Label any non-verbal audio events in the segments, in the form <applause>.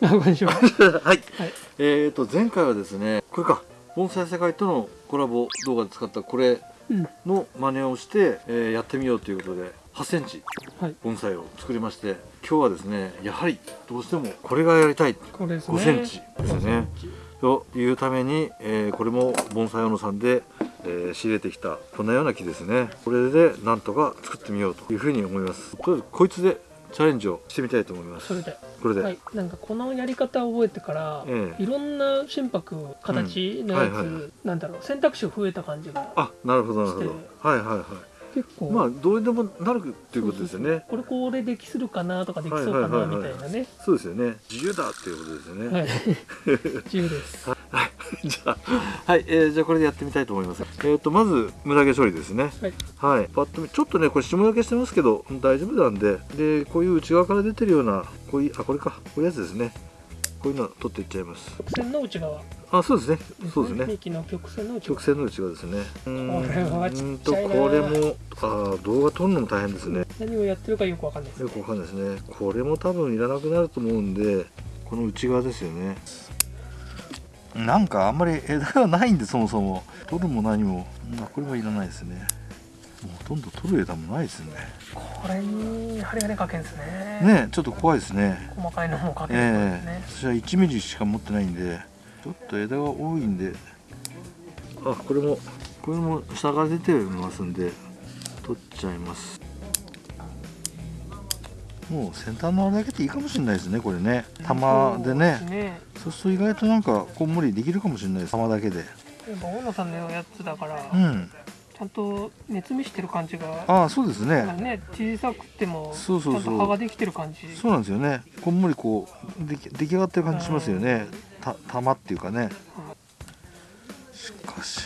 あこんにちははい、はい。えーと前回はですねこれか。盆栽世界とのコラボ動画で使ったこれうん。の真似をして、えーやってみようということで8センチはい。盆栽を作りまして今日はですねやはりどうしてもこれがやりたい。これですね。5センチですよねというために、えーこれも盆栽小野さんで、えー仕入れてきたこんなような木ですね。これでなんとか作ってみようというふうに思います。とりあえずこいつでチャレンジをしてみたいと思います。それでこれで、はい。なんかこのやり方を覚えてから、ええいろんな心拍形のやつ、うんはいはい。なんだろう選択肢増えた感じがあなるほどなるほど。はいはいはい。結構。まあどうにでもなるっていうことですよね。これこれできするかなとかできそうかなみたいなね。そうですよね。自由だっていうことですよね。はい。<laughs> 自由です。はい <laughs> じゃあ。はい、えーじゃあこれでやってみたいと思います。えっ、とまずムダ毛処理ですね。はい。はい。パッと見ちょっとねこれ下焼けしてますけど大丈夫なんで。でこういう内側から出てるようなこういうあこれか。こういうやつですね。こういうの取っていっちゃいます。曲線の内側。あそうですね。そうですね。幹の曲線の内側。曲線の内側ですね。うーんとこれもあー動画撮るのも大変ですね。何をやってるかよくわかんないですよくわかんないですね。これも多分いらなくなると思うんでこの内側ですよねなんかあんまり枝がないんでそもそも。取るも何も。まあこれはいらないですね。もうほとんど取る枝もないですね。これに針金かけんですね。ねちょっと怖いですね。細かいのもかけるんですええ。ね、私は1ミリしか持ってないんでちょっと枝が多いんで。あこれも。これも下が出てますんで取っちゃいますもう先端のあれだけでいいかもしれないですねこれね。玉でね。そうね。そうすると意外となんかこんもりできるかもしれないです。玉だけで。やっぱ大野さんのやつだから、うん。ちゃんと熱見してる感じがああそうですね。ね小さくてもそうそうそう。ちゃんと葉ができてる感じ。そうなんですよね。こんもりこう出来上がってる感じしますよね。た玉っていうかね。しかし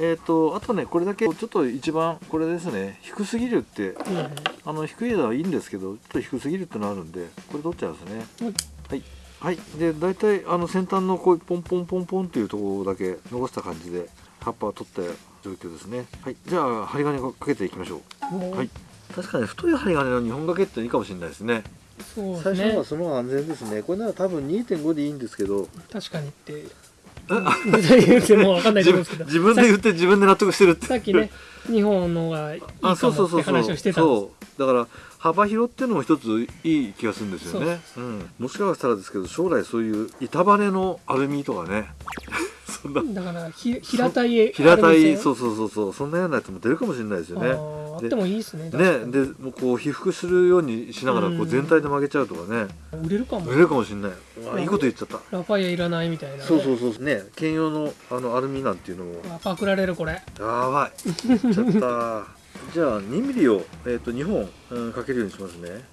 えっとあとねこれだけちょっと一番これですね低すぎるってうんうんあの低い枝はいいんですけどちょっと低すぎるってのあるんでこれ取っちゃいますね。はい。はい。はい。で大体あの先端のこういうポンポンポンポンっていうところだけ残した感じで葉っぱを取った状況ですね。はい。じゃあ針金をかけていきましょう。はい。確かに太い針金の2本掛けっていいかもしれないですね。そうです最初のねはその方が安全ですね。これなら多分2.5でいいんですけど。確かにって言ってもわかんないと思うんですけど。自分で言って自分で納得してるって。さっきね日本のがいいかもって話をしてたんですそう。だから幅広っていうのも一ついい気がするんですよね。うん、もしかしたらですけど将来そういう板バネのアルミとかねそんな。だからひ平たい平たいそそうそうそうそう。そんなようなやつも出るかもしれないですよね。あってもいいですねねでもうこう被覆するようにしながらこううん全体で曲げちゃうとかね。売れるかも。売れるかもしれない。わあいいこと言っちゃった。ラファイアいらないみたいなね。そうそうそうね兼用のあのアルミなんていうのも。あパクられるこれ。やばい。ちゃった。じゃあ2ミリを、えー、と2本、うん、かけるようにしますね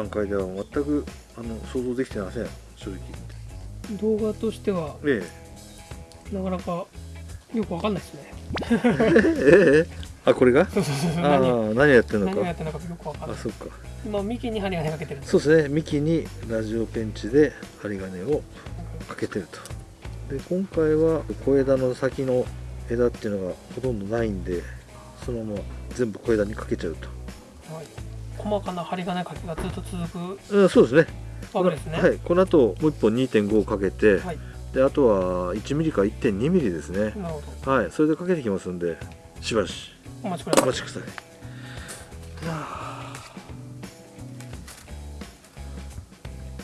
段階では全くあの想像できてません。正直。動画としてはえなかなかよくわかんないですね。えええあこれが？そうそうそうあ何何やってんのか。何をやってるのかよくわかんない。あそっか。今幹に針金かけてるそうですね。幹にラジオペンチで針金をかけてると。で今回は小枝の先の枝っていうのがほとんどないんでそのまま全部小枝にかけちゃうはい細かな針金かけがずっと続くと、うん、そうですね。わけですね。はい、この後もう一本2.5かけて、はい。であとは1ミリか1.2ミリですね。なるほど。はいそれでかけてきますんでしばし。お待ちください。お待ちください。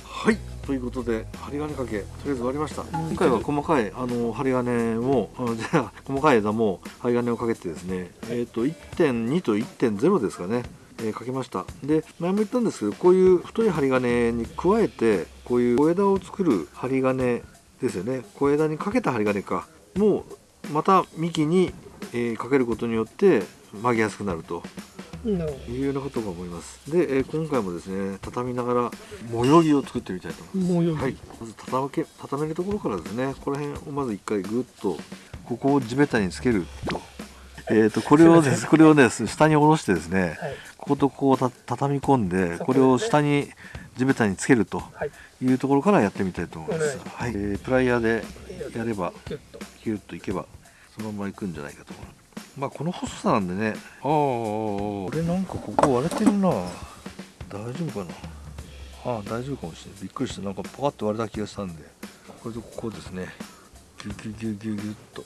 はいということで針金かけとりあえず終わりました。今回は細かいあの針金をじゃあ細かい枝も針金をかけてですねえっ、と1.2と1.0ですかねえーかけました。で前も言ったんですけどこういう太い針金に加えてこういう小枝を作る針金ですよね。小枝にかけた針金か。もうまた幹に、えーかけることによって曲げやすくなると。いうようなことが思います。で、えー今回もですね畳みながら模様着を作ってみたいと思います。はい、まず畳け畳めるところからですねここら辺をまず一回グッとここを地べたにつけると,、えー、とこれをですこれをね下に下ろしてですねはいこことこうた畳み込んでそここれを下に地べたにつけるとはい。いうところからやってみたいと思います。はい、えープライヤーでやればキュッと。いけばそのままいくんじゃないかと思う。まあこの細さなんでね。ああこれなんかここ割れてるな。大丈夫かな。ああ大丈夫かもしれない。びっくりした。なんかパカッと割れた気がしたんで。これとここですね。ギュギュギュギュギュッと。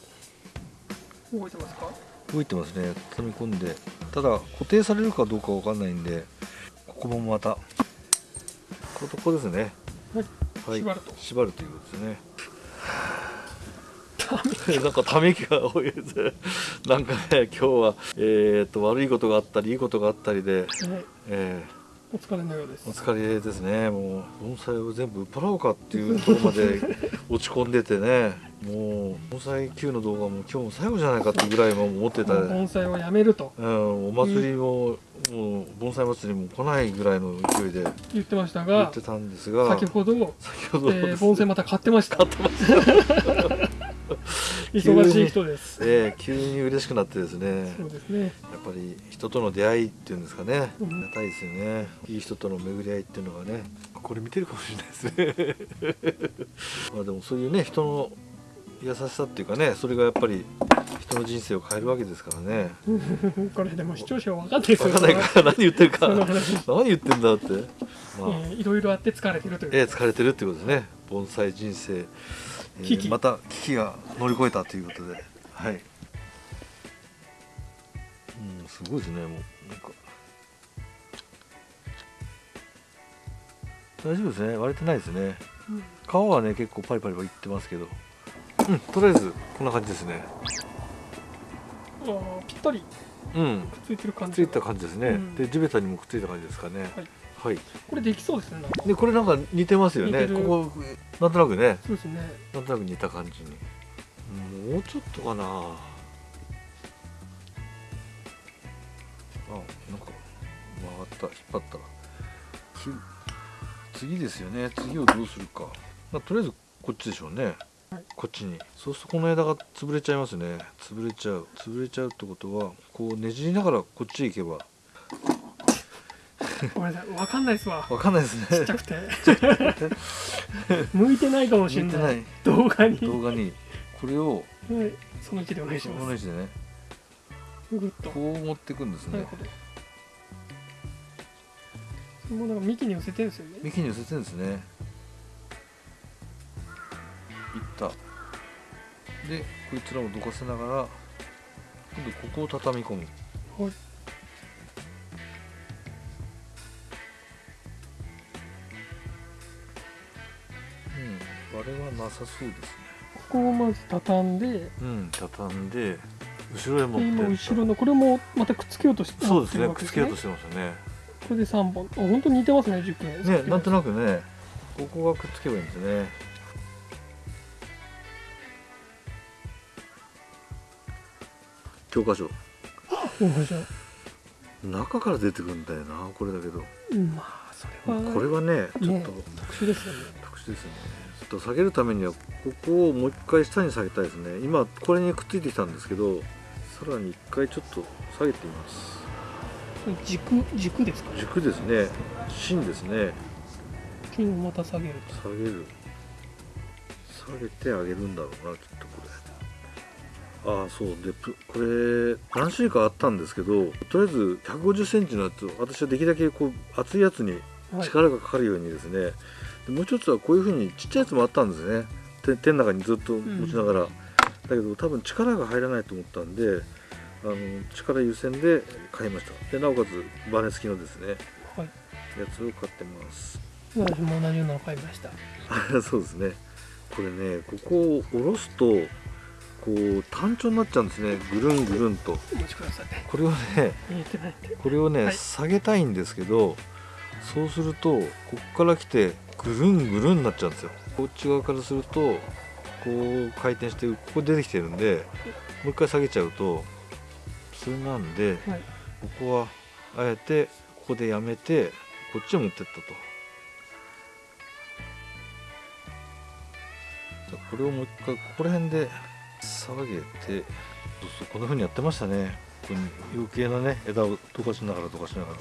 動いてますか？動いてますね。畳み込んで。ただ固定されるかどうかわかんないんでここもまたこことここですね。はい。縛ると。縛るということですね。<laughs> なんかため息が多いです。なんかね今日は、えー、と悪いことがあったりいいことがあったりで、はい。えお疲れのようです。ーお疲れですね。もう盆栽を全部売っ払おうかっていうところまで <laughs> 落ち込んでてね。もう盆栽 Q の動画も今日も最後じゃないかっていうぐらいも思ってた、盆栽をやめると。うん、お祭りも、もう盆栽祭りも来ないぐらいの勢いで言ってましたが言ってたんですが先ほど、先ほど、えー盆栽また。買ってました忙しい人です。えー急に嬉しくなってですね。そうですね。やっぱり人との出会いっていうんですかね、うんありがたいですよね。いい人との巡り合いっていうのがね。これ見てるかもしれないですね。<laughs> まあでもそういうね人の優しさっていうかねそれがやっぱり人の人生を変えるわけですからね。<laughs> これでも視聴者は分かんないです。よ分かんないから <laughs> 何言ってるか。何言ってんだって。まあ、えーいろいろあって疲れてるという、えー疲れてるってことですね。盆栽人生、えー危機また危機が乗り越えたということで。はい。うんすごいですねもう。なんか。大丈夫ですね。割れてないですね。うん皮はね結構パリパリはいってますけど。うんとりあえずこんな感じですね。あーぴったり。うん。くっついてる感じ。くっついた感じですね、うん。で地べたにもくっついた感じですかね。はいはい。これできそうですね。でこれなんか似てますよね。ここなんとなくね。そうですね。なんとなく似た感じに。もうちょっとかな。あなんか曲がった引っ張った次ですよね。次をどうするか、まあ、とりあえずこっちでしょうね、はいこっちに。そうするとこの枝が潰れちゃいますね。潰れちゃう。潰れちゃうってことはこうねじりながらこっちへ行けばごめんなさい。分かんないですわ。わかんないですね。ちっちゃくて。向いてないかもしれな向い動画に。動画に。これをはい。その位置でお願いしこのま位置でね。こう持っていくんですね。なるほど。もうなんか幹に寄せてるんですよね。幹に寄せてるんですね。いった。でこいつらをどかせながら今度ここを畳み込む。はいなさそうですね。ここをまず畳んでうん畳んで後ろへ持ってった。後ろのこれもまたくっつけようとしてそうですねくっつけようとしてますよね。これで3本。あ本当に似てますね熟年。ねなんとなくねここがくっつけばいいんですね。教科書。面白い中から出てくるんだよなこれだけど。うんまあそれはこれはねちょっと、特殊ですよね。特殊ですよねと下げるためにはここをもう一回下に下げたいですね。今これにくっついてきたんですけどさらに一回ちょっと下げてみます。軸軸ですか？軸ですね。芯ですね。金をまた下げると。下げる。下げてあげるんだろうなきっとこれ。ああそう。でプこれ何種類かあったんですけどとりあえず1 5 0ンチのやつを私はできるだけこう厚いやつにはい。力がかかるようにですね、でもう一つはこういうふうにちっちゃいやつもあったんですね。手手の中にずっと持ちながら、だけど多分力が入らないと思ったんであの力優先で買いました。でなおかつバネ付きのですねはい。やつを買ってます。私も同じようなの買いました。<laughs> そうですね。これねここを下ろすとこう単調になっちゃうんですね。ぐるんぐるんと。これをねこれをね、はい。下げたいんですけどそうするとこっから来てぐるんぐるんになっちゃうんですよ。こっち側からするとこう回転してここ出てきてるんでもう一回下げちゃうとそれなんではい。ここはあえてここでやめてこっちへ持ってったと。じゃあこれをもう一回ここら辺で下げてそうそうこんな風にやってましたね。ここに余計なね枝をどかしながらどかしながら。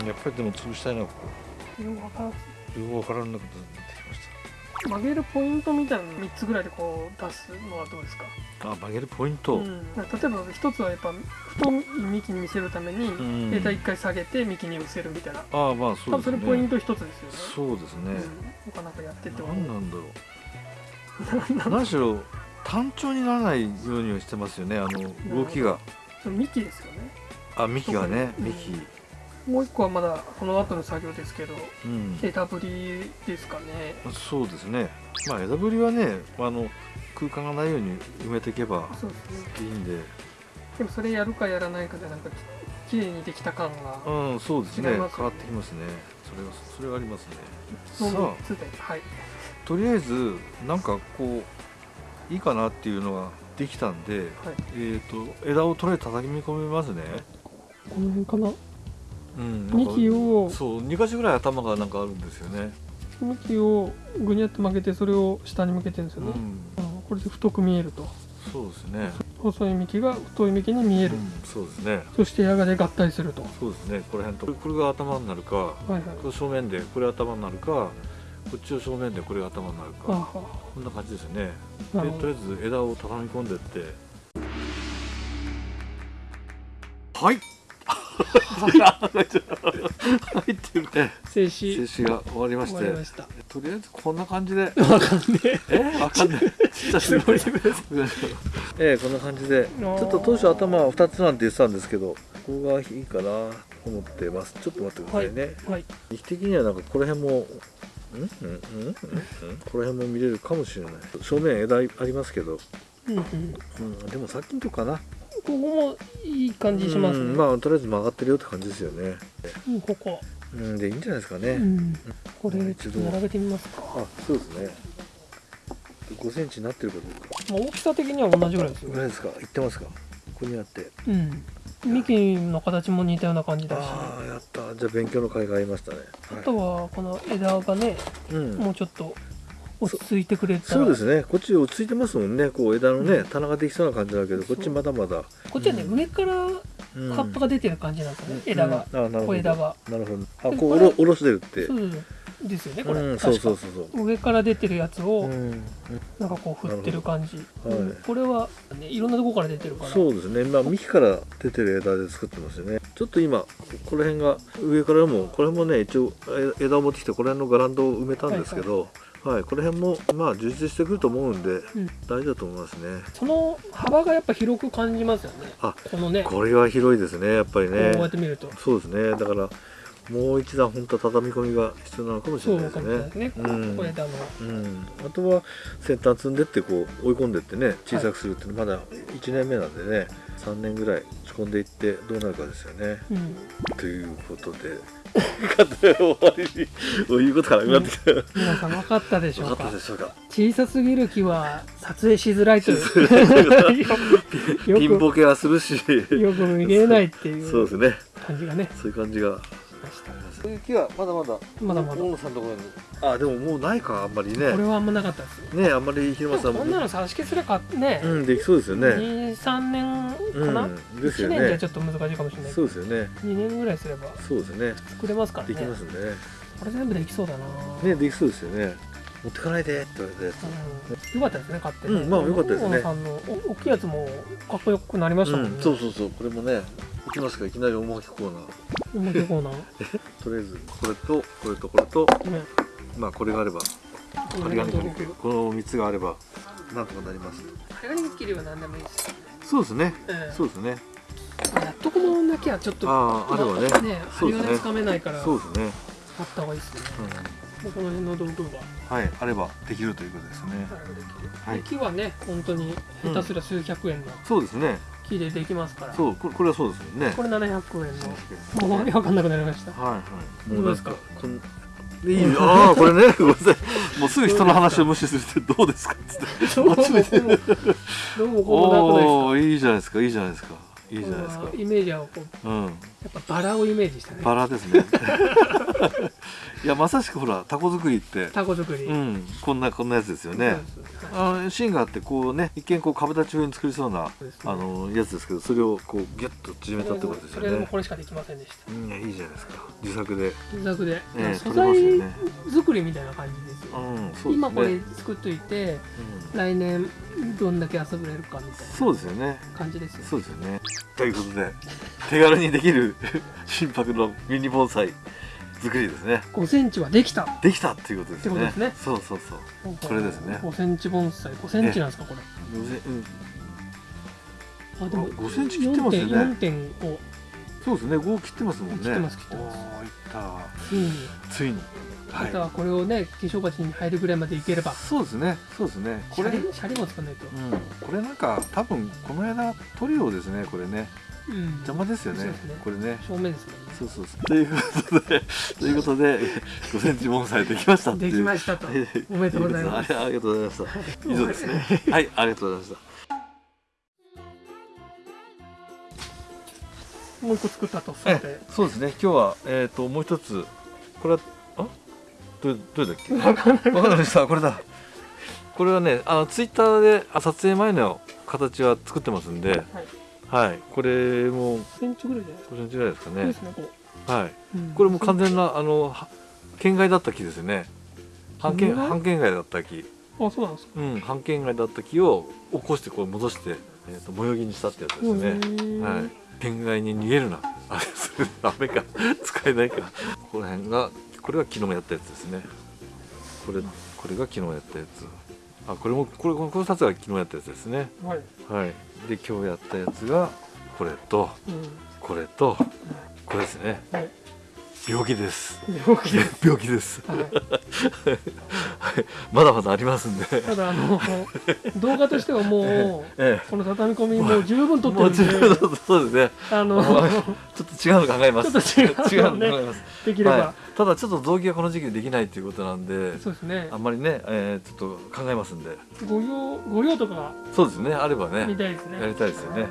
うんやっぱりでも潰したいなここよくわからなくなってきまし曲げるポイントみたいなの3つぐらいでこう出すのはどうですか、あ曲げるポイント、うん、例えば一つはやっぱ太い幹に見せるためにうん。枝一回下げて幹に寄せるみたいな。ああまあそうですね。それポイント一つですよね。そうですね、うん、なかなかやってても何なんだろう。<laughs> 何しろ単調にならないようにはしてますよねあの動きが。幹ですよね。あ幹がねうん幹もう一個はまだこの後の作業ですけどうん。枝ぶりですかね。そうですね。まあ枝ぶりはねあの空間がないように埋めていけばいいんで。でもそれやるかやらないかでなんかき綺麗にできた感がうんそうですね。変わってきますね。それはそれはありますね。のさ3つではい。あとりあえずなんかこういいかなっていうのができたんで、はい。えっ、と枝をとりあえず叩き込みますね。この辺かな？うん。幹を。そう2箇所ぐらい頭がなんかあるんですよね。幹をぐにゃっと曲げてそれを下に向けてるんですよね、うん。うんこれで太く見えると。そうですね。細い幹が太い幹に見える、うんそうですね。そして矢がで合体すると。そうですね。この辺とこれが頭になるかはいはい。これ正面でこれ頭になるかこっちを正面でこれが頭になるか。こんな感じですよね。でとりあえず枝を畳み込んでって。はいはいっていうね静止。静止が終わりまし終わりてました。とりあえずこんな感じで。わかんねえ。わかんない。ちっちゃす。ぎてええこんな感じで。ちょっと当初頭は2つなんて言ってたんですけどここがいいかなと思ってます。ちょっと待ってくださいね、えはい。時期的にはなんかこの辺もん？うん？うん？うん？うん？この辺も見れるかもしれない。正面枝ありますけど、うんうん。うん、でもさっきのとこかなここもいい感じしますね、うんまあとりあえず曲がってるよって感じですよね。うんここ、うんでいいんじゃないですかね、うん、これ一度。並べてみますか、あそうですね。5センチになってるかどうか。まあ、大きさ的には同じぐらいですよぐらいですか？いってますか？ここにあって。うん。幹の形も似たような感じだし。ああやった。じゃあ勉強の甲斐がありましたね、はい。あとはこの枝がねうん。もうちょっと落ち着いてくれたら。そうですね。こっち落ち着いてますもんね。こう枝のね棚ができそうな感じだけどこっちまだまだ。こっちはね、うん。上からうん葉っぱが出てる感じなんですよね、枝が、うんあなるほど。小枝が。なるほど。あでこうおろしてるって。そうですよねこれ、うんそうそうそうそう。上から出てるやつをうん。なんかこう振ってる感じ、はい。うんこれは、ね、いろんなところから出てるから。そうですね。まあ幹から出てる枝で作ってますよね。ちょっと今この辺が上からもこれもね一応え枝を持ってきてこの辺のガランドを埋めたんですけどはい、この辺もまあ充実してくると思うんでうん。大丈夫だと思いますね。その幅がやっぱ広く感じますよね。あこのね。ここれは広いですねやっぱりうねやって見ると。そうですね。だからもう一段本当は畳み込みが必要なのかもしそれないうですね。ね、うん小枝のうん、あとは先端積んでってこう追い込んでってね小さくするってまだ1年目なんでね3年ぐらい仕込んでいってどうなるかですよね。うん。ということで終わりにもう言うことがなくなってきた、皆さん分かったでしょ分うか？かったでしょうか。小さすぎる木は撮影しづらいという。よピンボケはするし。くよく見えないっていうそうですね。感じがね。そういう感じがそういう木はまだまだまだまだ。大野さんのところに。あでももうないかあんまりね。これはあんまなかったです。よねあんまり広間さんも。こんなの差し消すらかね、うんできそうですよね。23年かな、うんですよ1年じゃねちょっと難しいかもしれないそうですよね。2年ぐらいすればそうですね。作れますからね。できますね。これ全部できそうだな、ねできそうですよね。持ってかないでって言われたうん、よかったですね買ってね、うんまあよかったですね。大野さんのお大きいやつもかっこよくなりましたもんね、うん、そうそうそう。これもねいきますか？いきなり大巻きコーナー。面白いコーナー？<laughs> とりあえずこれとこれとこれと。ね。まあこれがあれば針金ここの3つがあればなんとかなります。れが切りは何でもいいです、そうですね。ええ。そうですね。やっとこもなきゃちょっとあああればね。ねそうですね。針金つかめないからそうですね、あった方がいいですね、うこの辺の道具がん、はいあればできるということですね。はい木はね本当に下手すら数百円の。そうですね木でできますから、そうこれこれはそうですよね。これ700円の。もうわけわかんなくなりました。はいはい。どうですか？こんいいああこれねごめんなさい。もうすぐ人の話を無視するってどうですか？っつってどうもこうもどうもこうもなくないですかいいじゃないですかいいじゃないですかいいじゃないですかイメージはこううんやっぱバラをイメージしたね。バラですね。<laughs> いやまさしくほらタコ作りって。タコ作り、うんこんなこんなやつですよね。あの芯があってこうね一見こう株立ち風に作りそうなね。あのやつですけどそれをこうギュッと縮めたってことですよそれでもねこれしかできませんでした。うんいやいいじゃないですか。自作で、自作で、ええ素材ね。作りみたいな感じですよ、うんそうね。今これ作っといてうん。来年どんだけ遊べれるかみたいそうですよね。な感じですよそうですよね。ということで手軽にできる <laughs> 心拍のミニ盆栽作りですね。5センチはできた。できたっていうことですね。ですね。そうそうそう。これですね。5センチ盆栽。5センチなんですかこれ。うんあでも5センチ切ってますよね。4.5そうですね。5切ってますもんね。切ってます切ってます。いった。ついに。ついに。あとはこれをね化粧鉢に入るぐらいまでいければ。そうですね。そうですね。これシャリも作らないと。うん、これなんか多分この間塗料ですねこれねうん。邪魔ですよね。ねこれね。正面ですからね。そうそうそう。ということでということで5センチ盆栽できましたできましたと。はいおめでとうございます。ありがとうございました。<laughs> 以上ですね。はいありがとうございました。もう一個作ったとそうですね。今日はえっ、ともう一つ。これはあどれどれだっけ？わかんない。わかりましたこれだ。これはねあのツイッターであ撮影前の形は作ってますんではいはい。これもセンチぐらいじゃないですかこれぐらいですかねですねこはい、ううん。これも完全なあのは県外だった木ですよね。半県半県外だった木。あそうなんですか。うん半県外だった木を起こしてこう戻して、えー、と模様着にしたってやつですね、はい。県外に逃げるな。あれそれダメか。使えないか。ここら辺がこれは昨日やったやつですね。これこれが昨日やったやつあこれもこれこの2つが昨日やったやつですね。いはい。はい。で今日やったやつがこれとうん。これとこれですね。はい。病気です。病気 <laughs> 病気です。はい <laughs> まだまだありますんで。ただあの動画としてはもう <laughs> えこの畳み込みもう十分え撮ってもう十るんで分そうで。すねあの <laughs> ちょっと違うの考えます。ちょっと違うの考えます。できれば、はい、ただちょっと臓器がこの時期できないということなんでそうですね。あんまりね、えーちょっと考えますんで。ご用ご用とかそうですね。あればね。見たいですね。やりたいですよね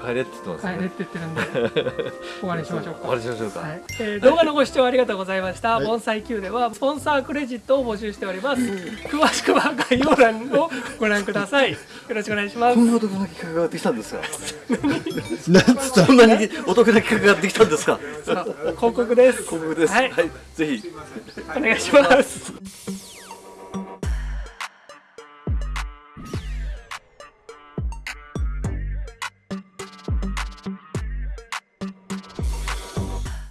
帰れって言ってますね。帰れって言ってるんで。<laughs> 終わりにしましょうか。終わりにしましょうか、はい。えー動画のご視聴ありがとうございました、はい。盆栽 Q ではスポンサークレジットを募集しております、詳しくは概要欄をご覧ください。<laughs> よろしくお願いします。こんなお得な企画ができたんですか？<laughs> なんなにお得な企画ができたんですか？広告です。広告です。はい。はい、ぜひ。お願いします